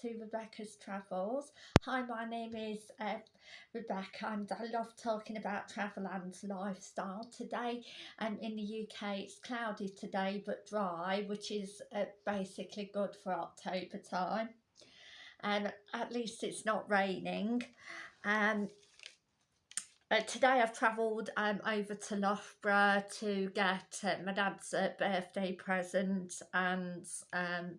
to Rebecca's Travels. Hi, my name is uh, Rebecca and I love talking about travel and lifestyle. Today um, in the UK it's cloudy today but dry which is uh, basically good for October time and at least it's not raining. Um, uh, today I've travelled um, over to Loughborough to get uh, my dad's uh, birthday present and um,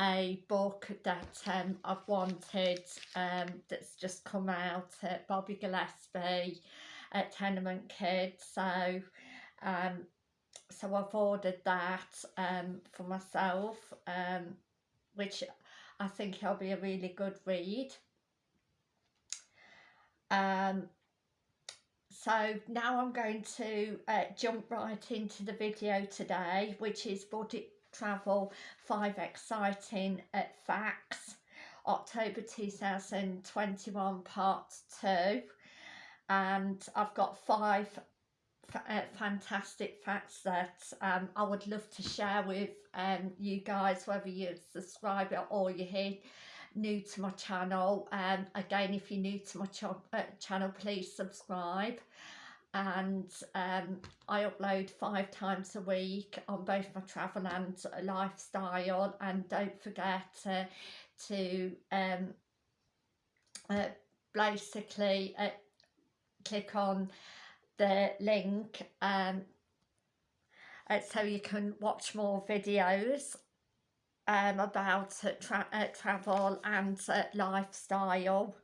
a book that um, I've wanted um, that's just come out at Bobby Gillespie at Tenement Kids so um, so I've ordered that um, for myself um, which I think it'll be a really good read. Um, so now I'm going to uh, jump right into the video today which is budget travel five exciting uh, facts. October 2021 part 2 and I've got five uh, fantastic facts that um, I would love to share with um, you guys whether you're a subscriber or you're here new to my channel. Um, again if you're new to my ch uh, channel please subscribe and um, I upload five times a week on both my travel and lifestyle and don't forget uh, to um, uh, basically uh, click on the link um, uh, so you can watch more videos um, about uh, tra uh, travel and lifestyle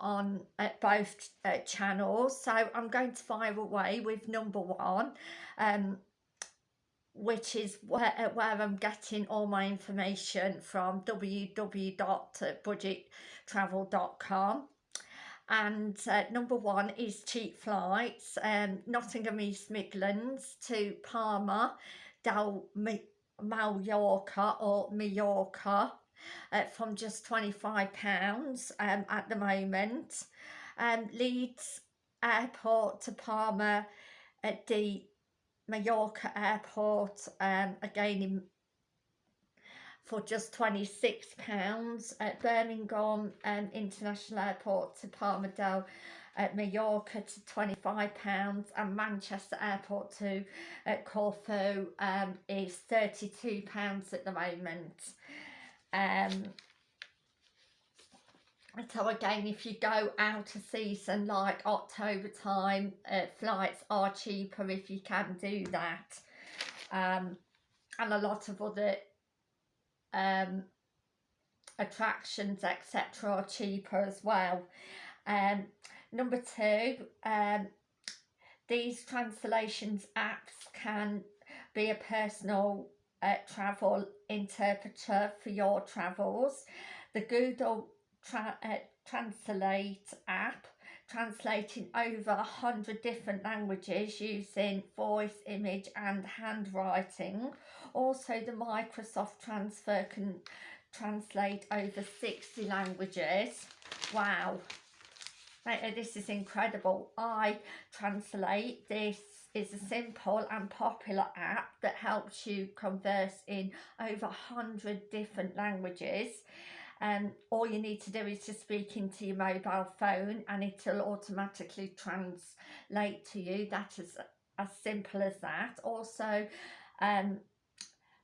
on uh, both uh, channels. So I'm going to fire away with number one um, which is where, uh, where I'm getting all my information from www.budgettravel.com and uh, number one is cheap flights um, Nottingham East Midlands to Palma del Mallorca or Mallorca uh, from just £25 um, at the moment. Um, Leeds Airport to Palma at the Mallorca Airport, um, again in, for just £26 at Birmingham um, International Airport to Palma del at Mallorca to £25 and Manchester Airport to at Corfu um, is £32 at the moment. Um, so again, if you go out of season like October time, uh, flights are cheaper if you can do that. Um, and a lot of other um, attractions, etc. are cheaper as well. Um, number two, um, these translations apps can be a personal uh, travel interpreter for your travels. The Google Tra uh, Translate app translating over a hundred different languages using voice, image and handwriting. Also the Microsoft Transfer can translate over 60 languages. Wow, this is incredible. I translate this is a simple and popular app that helps you converse in over 100 different languages. Um, all you need to do is to speak into your mobile phone and it'll automatically translate to you. That is as simple as that. Also, um,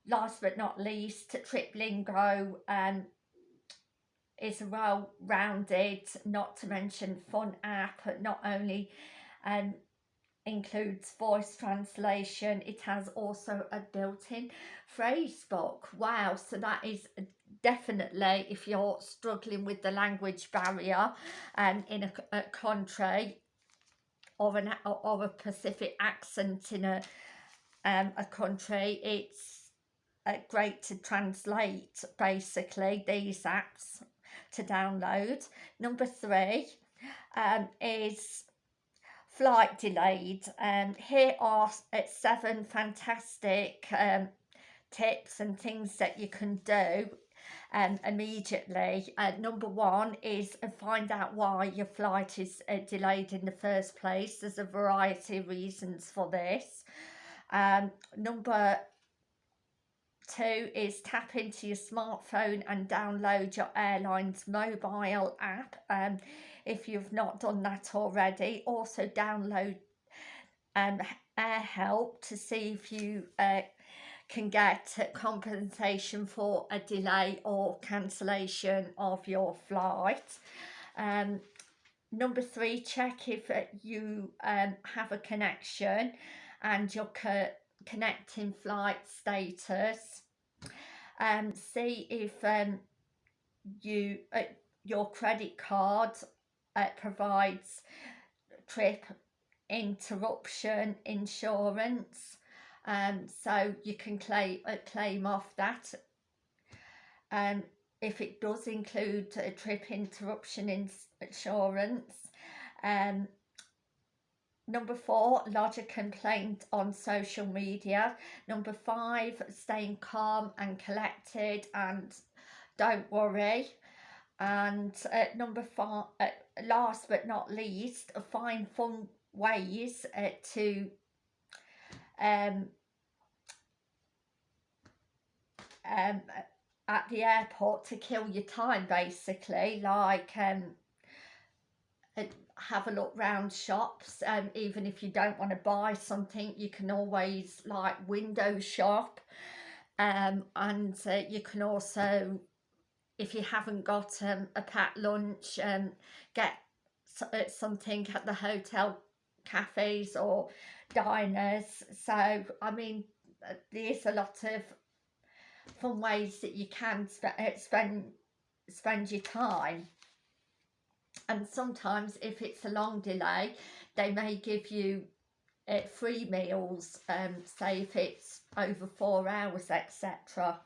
last but not least, TripLingo um, is a well-rounded, not to mention fun app, not only um, includes voice translation. It has also a built-in phrase book. Wow so that is definitely if you're struggling with the language barrier and um, in a, a country or an or a Pacific accent in a um, a country it's uh, great to translate basically these apps to download. Number three um, is flight delayed um here are seven fantastic um tips and things that you can do um immediately. Uh, number one is find out why your flight is uh, delayed in the first place. There's a variety of reasons for this. Um number two is tap into your smartphone and download your airline's mobile app um, if you've not done that already. Also download um, AirHelp to see if you uh, can get compensation for a delay or cancellation of your flight. Um, number three, check if uh, you um, have a connection and your co connecting flight status. Um, see if um, you uh, your credit card uh, provides trip interruption insurance. Um, so you can claim uh, claim off that. Um, if it does include a trip interruption ins insurance um, number four lodge a complaint on social media. Number five staying calm and collected and don't worry. And uh, number five uh, last but not least find fun ways uh, to um, um, at the airport to kill your time basically. Like um, have a look round shops um, even if you don't want to buy something you can always like window shop um, and uh, you can also if you haven't got um, a packed lunch um, get uh, something at the hotel cafes or diners. So I mean uh, there's a lot of fun ways that you can sp uh, spend spend your time and sometimes if it's a long delay they may give you uh, free meals um, say if it's over four hours etc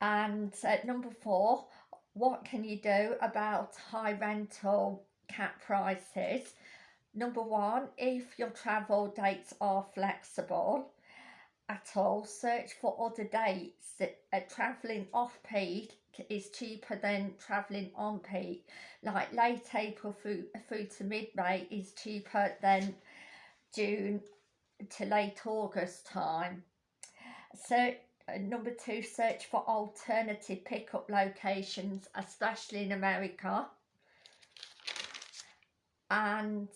and uh, number four what can you do about high rental cap prices Number one, if your travel dates are flexible at all, search for other dates. that Uh, travelling off peak is cheaper than travelling on peak. Like late April through, through to mid-May is cheaper than June to late August time. So uh, number two, search for alternative pickup locations, especially in America. And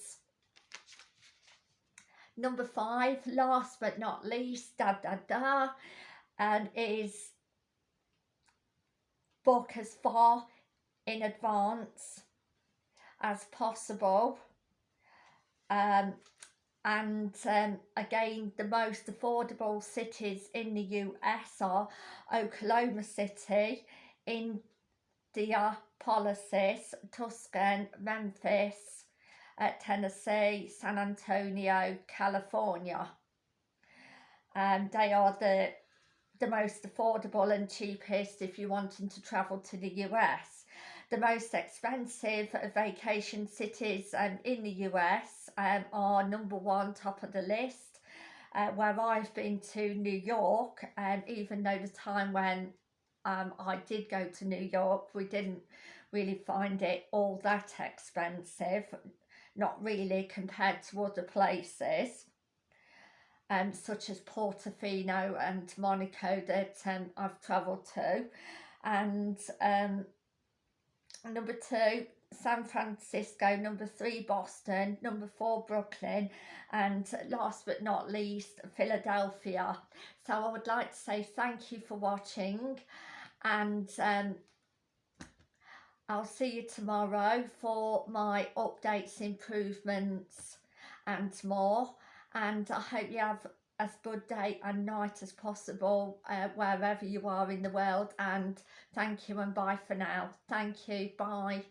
Number five, last but not least, da da da, and is book as far in advance as possible. Um, and um, again, the most affordable cities in the US are Oklahoma City, Indianapolis, Tuscan, Memphis, at Tennessee, San Antonio, California. And they are the, the most affordable and cheapest if you're wanting to travel to the US. The most expensive vacation cities um, in the US um, are number one, top of the list. Uh, where I've been to New York, and um, even though the time when um, I did go to New York, we didn't really find it all that expensive not really compared to other places um, such as Portofino and Monaco that um, I've travelled to and um, number two San Francisco, number three Boston, number four Brooklyn and last but not least Philadelphia. So I would like to say thank you for watching and um, I'll see you tomorrow for my updates, improvements and more. And I hope you have as good day and night as possible uh, wherever you are in the world. And thank you and bye for now. Thank you. Bye.